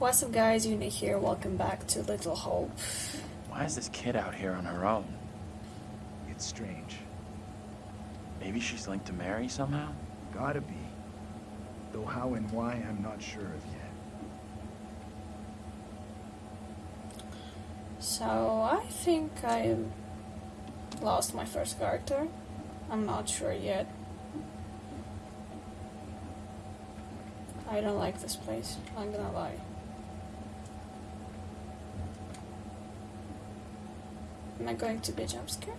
What's up guys, Uni here, welcome back to Little Hope. Why is this kid out here on her own? It's strange. Maybe she's linked to Mary somehow? Gotta be. Though how and why, I'm not sure of yet. So, I think I lost my first character. I'm not sure yet. I don't like this place, I'm gonna lie. Am I going to be jump scared?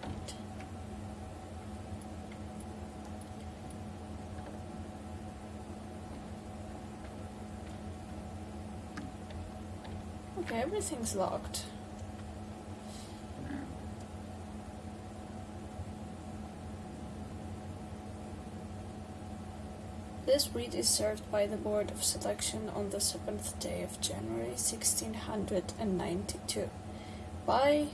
Okay, everything's locked. This breed is served by the Board of Selection on the 7th day of January 1692. By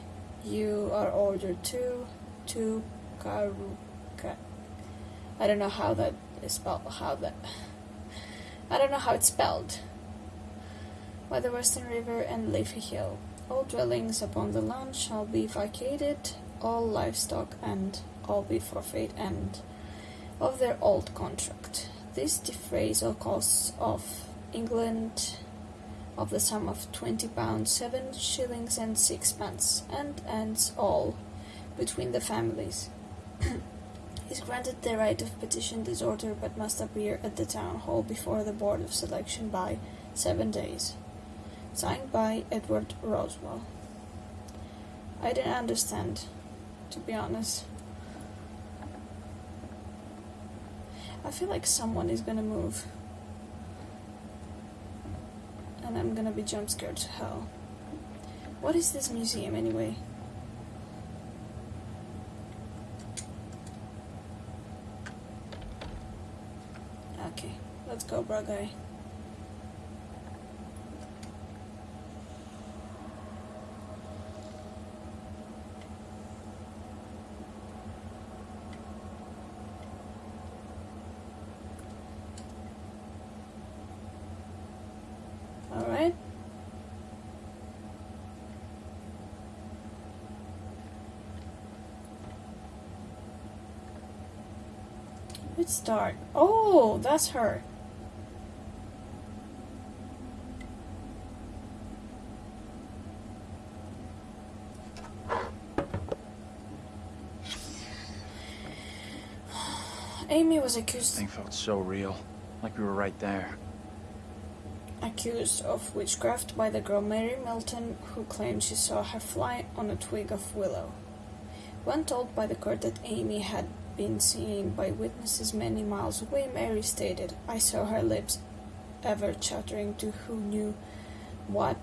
you are ordered to to Karuka. I don't know how that is spelled. How that I don't know how it's spelled. By the Western River and Leafy Hill, all dwellings upon the land shall be vacated, all livestock and all be forfeit and of their old contract. This defrays all costs of England of the sum of twenty pounds seven shillings and sixpence, and ends all between the families. is granted the right of petition this order, but must appear at the town hall before the board of selection by seven days. Signed by Edward Roswell. I didn't understand, to be honest. I feel like someone is gonna move. And I'm gonna be jump scared to hell. What is this museum anyway? Okay, let's go, bro guy. Alright. Start. Oh, that's her. Amy was This accused thing felt so real. Like we were right there. accused of witchcraft by the girl Mary Milton, who claimed she saw her fly on a twig of willow. When told by the court that Amy had been seen by witnesses many miles away, Mary stated, I saw her lips ever chattering to who knew what,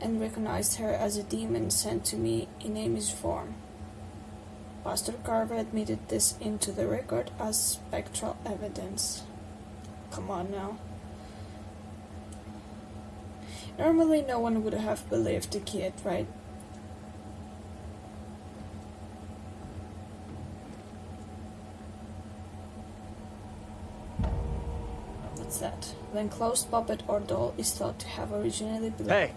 and recognized her as a demon sent to me in Amy's form. Pastor Carver admitted this into the record as spectral evidence. Come on now. Normally, no one would have believed the kid, right? What's that? The enclosed puppet or doll is thought to have originally belonged. Hey!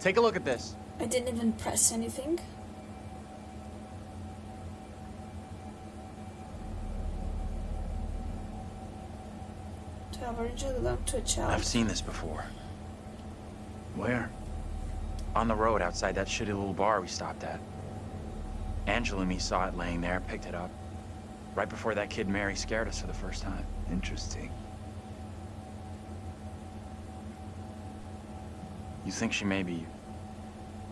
Take a look at this. I didn't even press anything. To have originally belonged to a child. I've seen this before. Where? On the road outside that shitty little bar we stopped at. Angela and me saw it laying there, picked it up. Right before that kid Mary scared us for the first time. Interesting. You think she maybe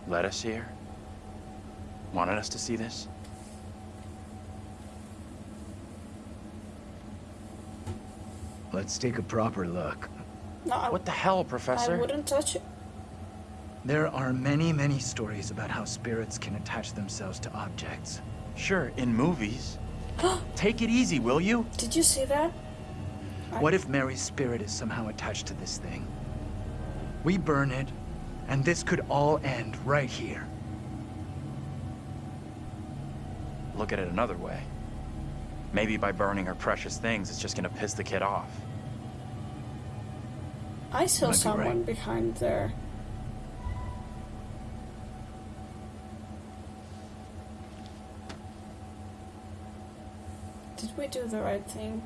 led us here? Wanted us to see this? Let's take a proper look. No, I, What the hell, Professor? I wouldn't touch it. There are many, many stories about how spirits can attach themselves to objects. Sure, in movies. Take it easy, will you? Did you see that? I- What if Mary's spirit is somehow attached to this thing? We burn it, and this could all end right here. Look at it another way. Maybe by burning her precious things, it's just gonna piss the kid off. I saw Might be someone right. behind there. Did we do the right thing?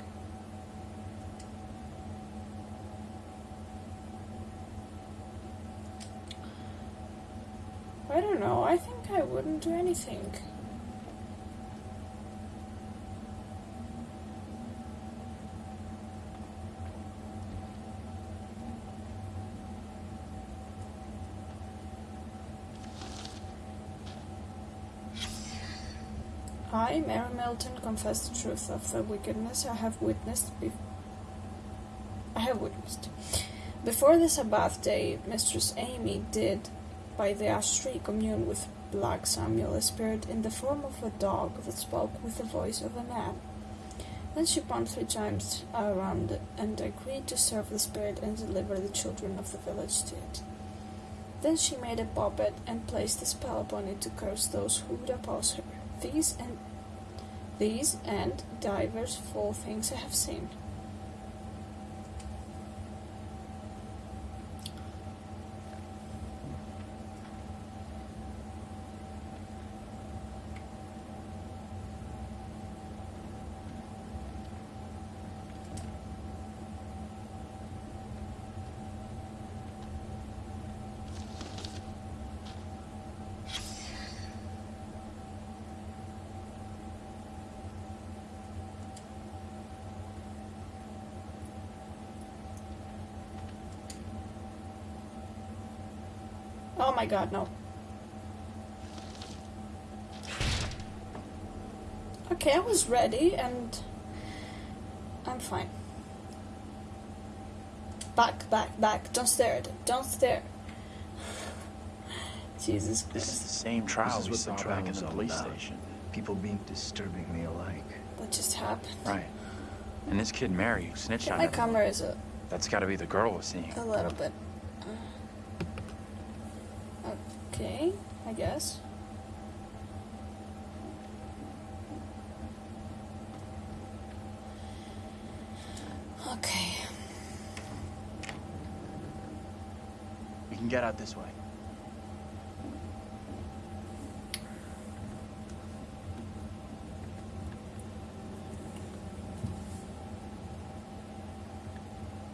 I don't know. I think I wouldn't do anything. I, Mary Milton, confess the truth of the wickedness I have witnessed. I have witnessed. Before the Sabbath day, Mistress Amy did, by the ash tree, commune with Black Samuel, spirit in the form of a dog that spoke with the voice of a man. Then she pumped three times around and agreed to serve the spirit and deliver the children of the village to it. Then she made a puppet and placed a spell upon it to curse those who would oppose her. These and these and divers foul things I have seen. Oh my god, no. Okay, I was ready and I'm fine. Back, back, back. Don't stare at it. Don't stare. Jesus This is the same trial This we saw the back in the police about. station. People being disturbingly alike. What just happened? Right. And this kid Mary who snitched Okay, on my everyone. camera is a, That's got to be the girl we're seeing. a little bit. uh, Okay, I guess. Okay. We can get out this way.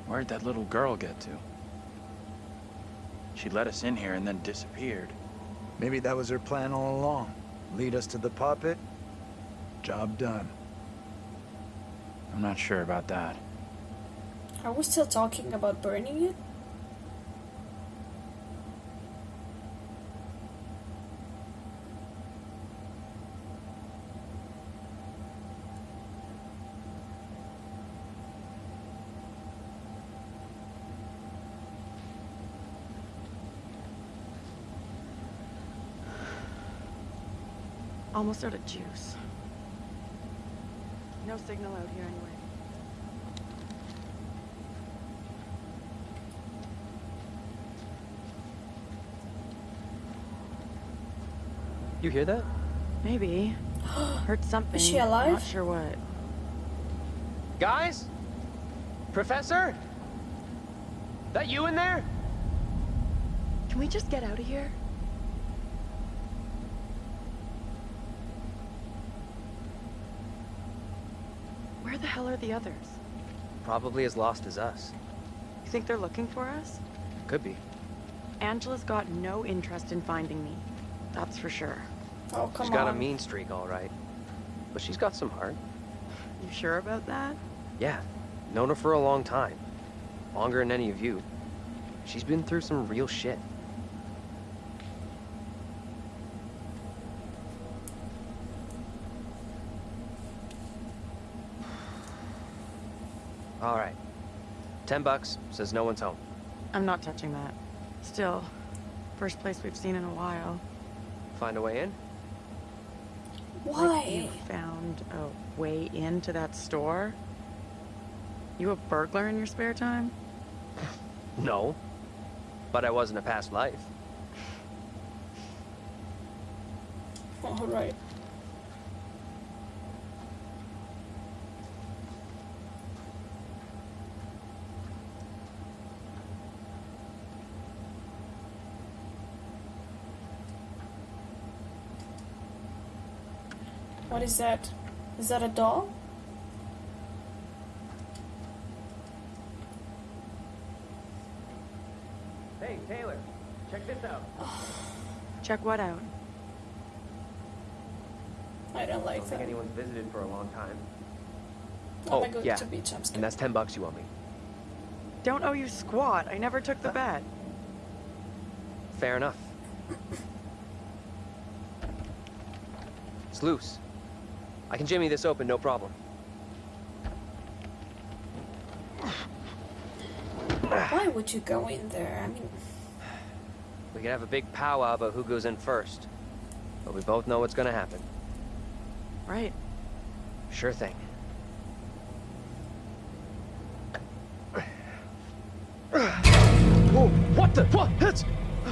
Where'd that little girl get to? She let us in here and then disappeared. Maybe that was her plan all along. Lead us to the puppet. Job done. I'm not sure about that. Are we still talking about burning it? Almost out of juice. No signal out here anyway. You hear that? Maybe. Heard something. Is she alive? Not sure what. Guys? Professor? That you in there? Can we just get out of here? Where the hell are the others? Probably as lost as us. You think they're looking for us? Could be. Angela's got no interest in finding me. That's for sure. Oh, come she's got on. a mean streak, all right. But she's got some heart. You sure about that? Yeah. Known her for a long time. Longer than any of you. She's been through some real shit. All right. Ten bucks says no one's home. I'm not touching that. Still, first place we've seen in a while. Find a way in? Like you Why? found a way into that store? You a burglar in your spare time? No. But I was in a past life. Alright. What is that? Is that a doll? Hey, Taylor, check this out. Check what out? I don't I like don't think anyone's visited for a long time. Oh, oh, I'm Oh, not going yeah. to be jumpscared. And that's 10 bucks you owe me. Don't owe you squat. I never took the bet. Fair enough. It's loose. I can jimmy this open, no problem. Why would you go in there? I mean, We could have a big powwow about who goes in first. But we both know what's gonna happen. Right. Sure thing. Whoa, what the? What? That's...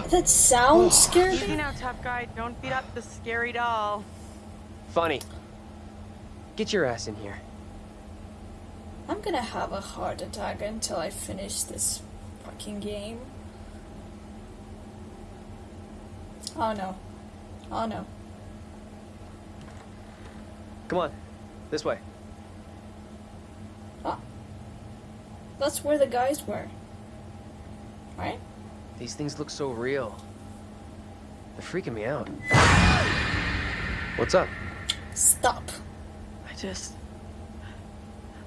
that sound oh. scared Easy me. now, tough guy. Don't beat up the scary doll. Funny. Get your ass in here. I'm gonna have a heart attack until I finish this fucking game. Oh no. Oh no. Come on. This way. Ah. That's where the guys were. Right? These things look so real. They're freaking me out. What's up? Stop. I just.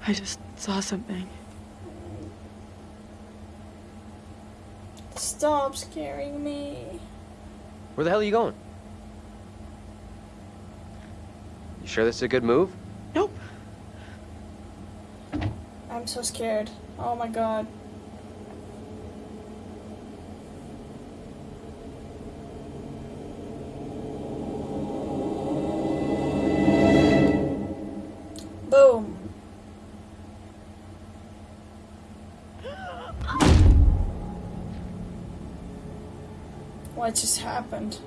I just saw something. Stop scaring me. Where the hell are you going? You sure this is a good move? Nope. I'm so scared. Oh my god. What just happened?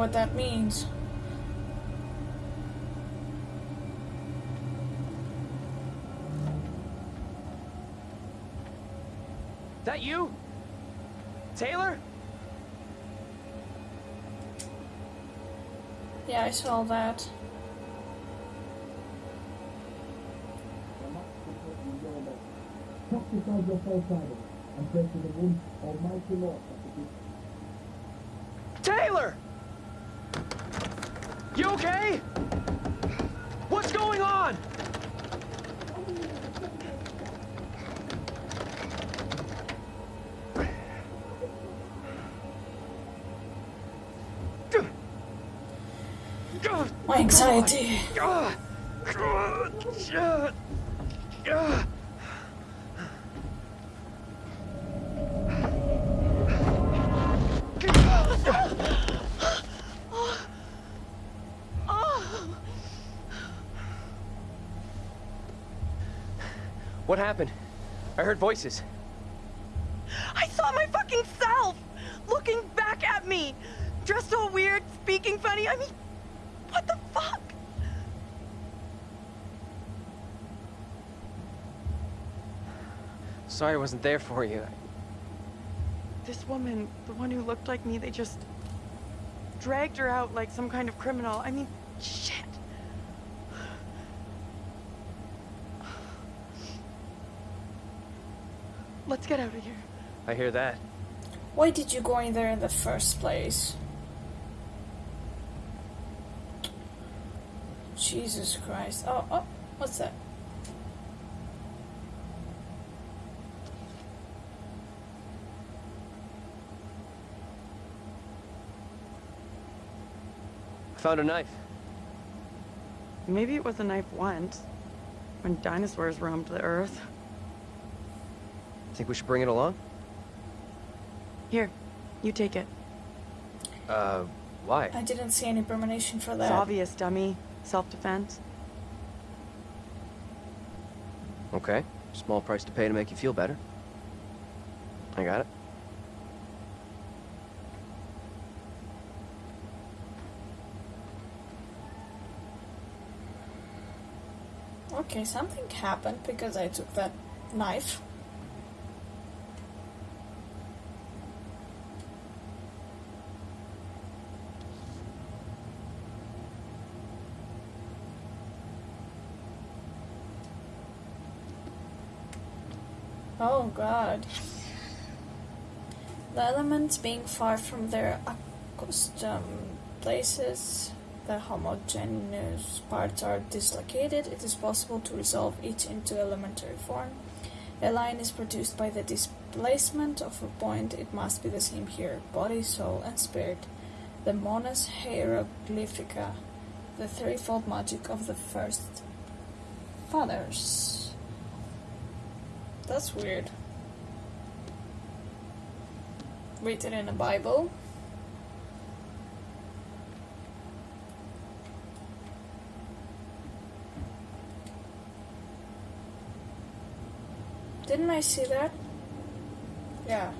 What that means. That you? Taylor? Yeah, I saw that. Tuck beside your foreshadow and pray to the one Almighty Lord that the Taylor! You okay? What's going on? My anxiety. What happened? I heard voices. I saw my fucking self looking back at me, dressed all weird, speaking funny. I mean, what the fuck? Sorry I wasn't there for you. This woman, the one who looked like me, they just dragged her out like some kind of criminal. I mean, shit. Let's get out of here. I hear that. Why did you go in there in the first place? Jesus Christ. Oh, oh, what's that? I found a knife. Maybe it was a knife once, when dinosaurs roamed the earth. Think we should bring it along? Here, you take it. Uh, why? I didn't see any premonition for that. It's that. obvious, dummy. Self-defense. Okay. Small price to pay to make you feel better. I got it. Okay, something happened because I took that knife. Oh god. The elements being far from their accustomed places, the homogeneous parts are dislocated, it is possible to resolve each into elementary form. A line is produced by the displacement of a point, it must be the same here. Body, soul, and spirit. The Monas Hieroglyphica, the threefold magic of the first fathers. That's weird. Written in a Bible. Didn't I see that? Yeah.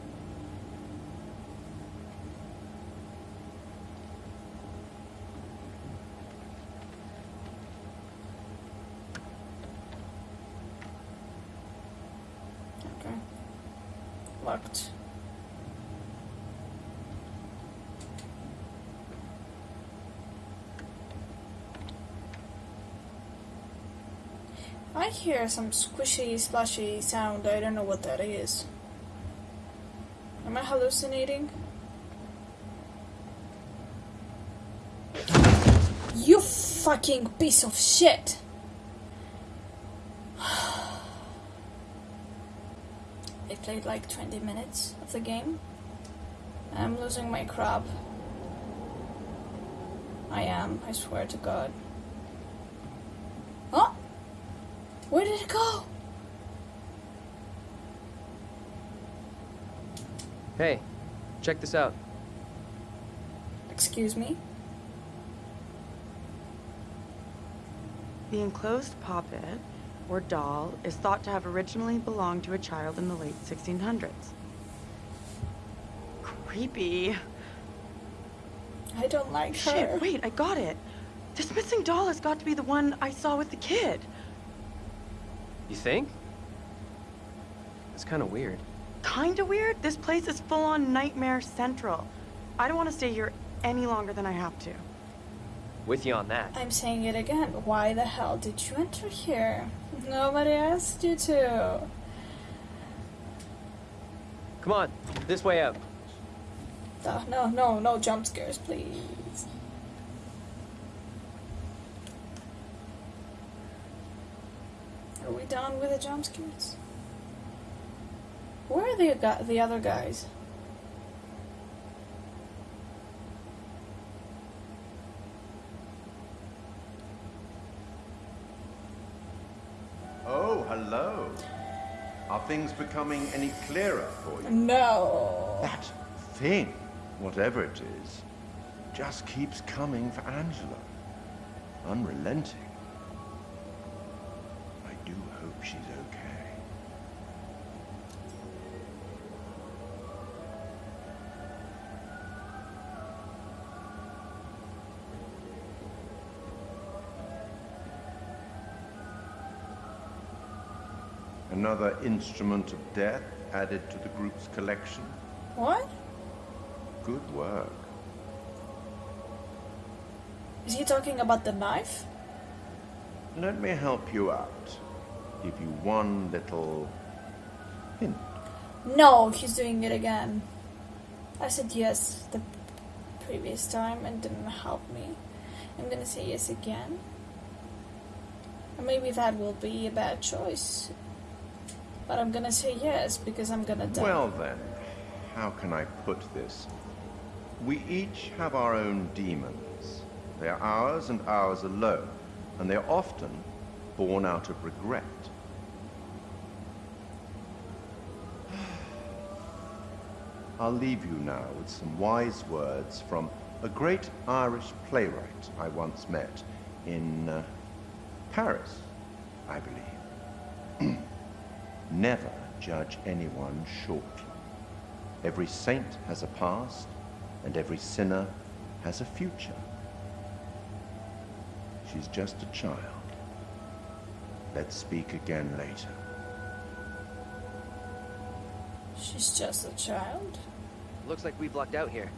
Okay. Locked. I hear some squishy, splashy sound. I don't know what that is. Am I hallucinating? You fucking piece of shit! I played like 20 minutes of the game. I'm losing my crap. I am, I swear to God. Oh! Where did it go? Hey, check this out. Excuse me? The enclosed puppet, or doll, is thought to have originally belonged to a child in the late 1600s. Creepy. I don't like her. Shit, wait, I got it. This missing doll has got to be the one I saw with the kid. You think? It's kind of weird. Kinda weird. This place is full on Nightmare Central. I don't want to stay here any longer than I have to. With you on that. I'm saying it again. Why the hell did you enter here? Nobody asked you to. Come on, this way up. Uh, no, no, no jump scares, please. Are we done with the jump scares? Where are the the other guys? Oh, hello. Are things becoming any clearer for you? No. That thing, whatever it is, just keeps coming for Angela. Unrelenting. Another instrument of death added to the group's collection. What? Good work. Is he talking about the knife? Let me help you out. Give you one little hint. No, he's doing it again. I said yes the previous time and didn't help me. I'm gonna say yes again. And maybe that will be a bad choice. But I'm gonna say yes because I'm gonna die. Well then, how can I put this? We each have our own demons. They are ours and ours alone, and they are often born out of regret. I'll leave you now with some wise words from a great Irish playwright I once met in uh, Paris, I believe. Never judge anyone shortly. Every saint has a past, and every sinner has a future. She's just a child. Let's speak again later. She's just a child. Looks like we've lucked out here.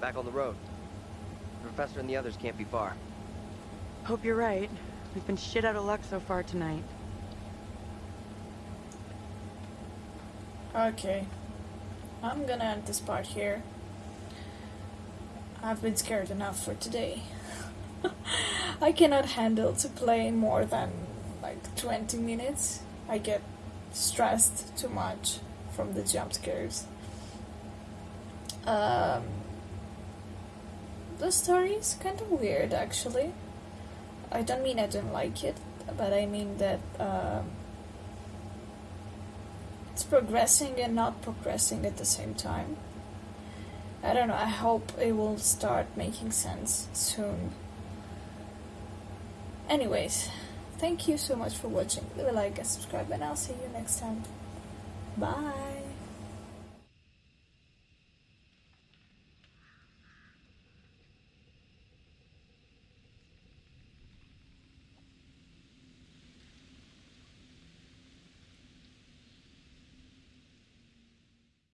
Back on the road. The professor and the others can't be far. Hope you're right. We've been shit out of luck so far tonight. Okay. I'm gonna end this part here. I've been scared enough for today. I cannot handle to play more than like 20 minutes. I get stressed too much from the jump scares. Um, the story is kind of weird actually. I don't mean I don't like it, but I mean that um, it's progressing and not progressing at the same time. I don't know, I hope it will start making sense soon. Anyways, thank you so much for watching. Leave a like and subscribe, and I'll see you next time. Bye.